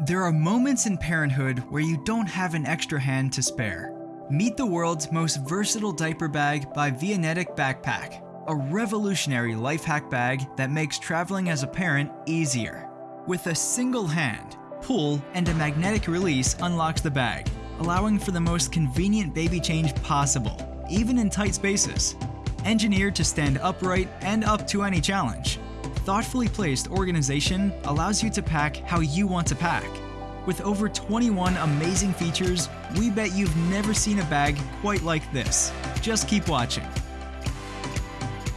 There are moments in parenthood where you don't have an extra hand to spare. Meet the world's most versatile diaper bag by Vianetic Backpack, a revolutionary life hack bag that makes traveling as a parent easier. With a single hand, pull, and a magnetic release unlocks the bag, allowing for the most convenient baby change possible, even in tight spaces. Engineered to stand upright and up to any challenge, thoughtfully placed organization allows you to pack how you want to pack. With over 21 amazing features, we bet you've never seen a bag quite like this. Just keep watching.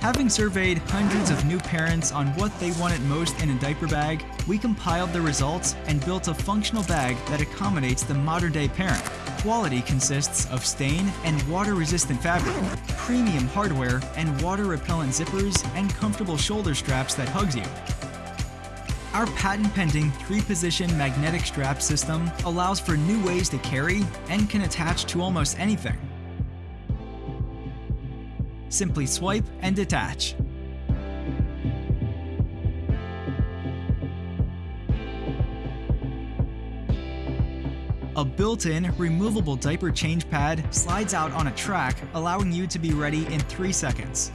Having surveyed hundreds of new parents on what they wanted most in a diaper bag, we compiled the results and built a functional bag that accommodates the modern day parent. Quality consists of stain and water-resistant fabric, premium hardware and water-repellent zippers, and comfortable shoulder straps that hugs you. Our patent-pending three-position magnetic strap system allows for new ways to carry and can attach to almost anything. Simply swipe and detach. A built-in, removable diaper change pad slides out on a track, allowing you to be ready in 3 seconds.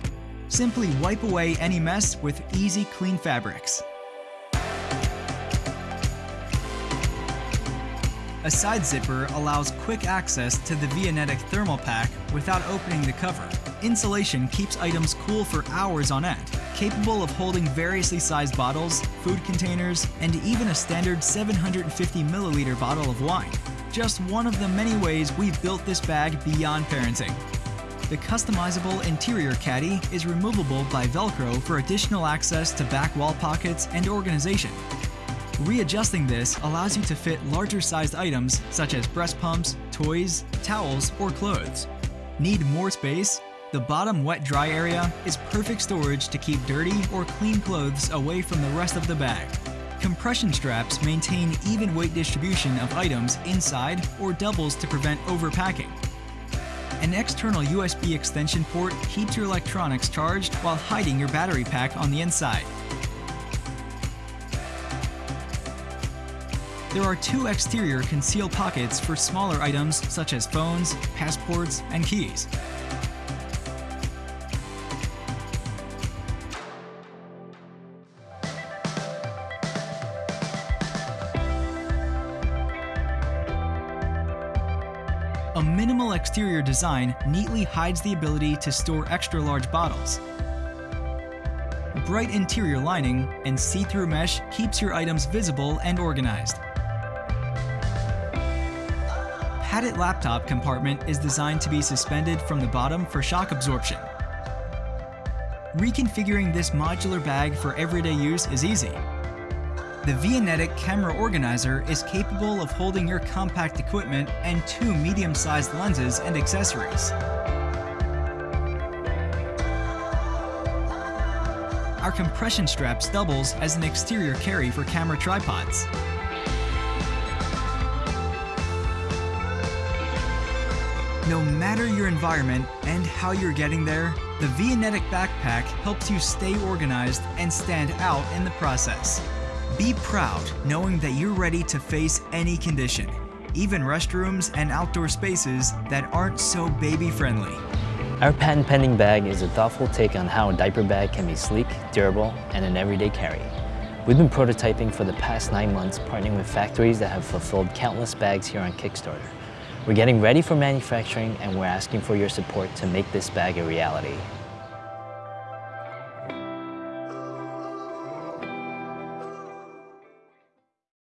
Simply wipe away any mess with easy clean fabrics. A side zipper allows quick access to the Vianetic thermal pack without opening the cover. Insulation keeps items cool for hours on end, capable of holding variously sized bottles, food containers, and even a standard 750 milliliter bottle of wine. Just one of the many ways we've built this bag beyond parenting. The customizable interior caddy is removable by Velcro for additional access to back wall pockets and organization. Readjusting this allows you to fit larger sized items such as breast pumps, toys, towels, or clothes. Need more space? The bottom wet-dry area is perfect storage to keep dirty or clean clothes away from the rest of the bag. Compression straps maintain even weight distribution of items inside or doubles to prevent overpacking. An external USB extension port keeps your electronics charged while hiding your battery pack on the inside. There are two exterior conceal pockets for smaller items such as phones, passports, and keys. A minimal exterior design neatly hides the ability to store extra large bottles. Bright interior lining and see-through mesh keeps your items visible and organized. padded laptop compartment is designed to be suspended from the bottom for shock absorption. Reconfiguring this modular bag for everyday use is easy. The Vianetic camera organizer is capable of holding your compact equipment and two medium-sized lenses and accessories. Our compression straps doubles as an exterior carry for camera tripods. No matter your environment and how you're getting there, the Vianetic backpack helps you stay organized and stand out in the process. Be proud knowing that you're ready to face any condition, even restrooms and outdoor spaces that aren't so baby-friendly. Our patent pending bag is a thoughtful take on how a diaper bag can be sleek, durable, and an everyday carry. We've been prototyping for the past nine months, partnering with factories that have fulfilled countless bags here on Kickstarter. We're getting ready for manufacturing and we're asking for your support to make this bag a reality.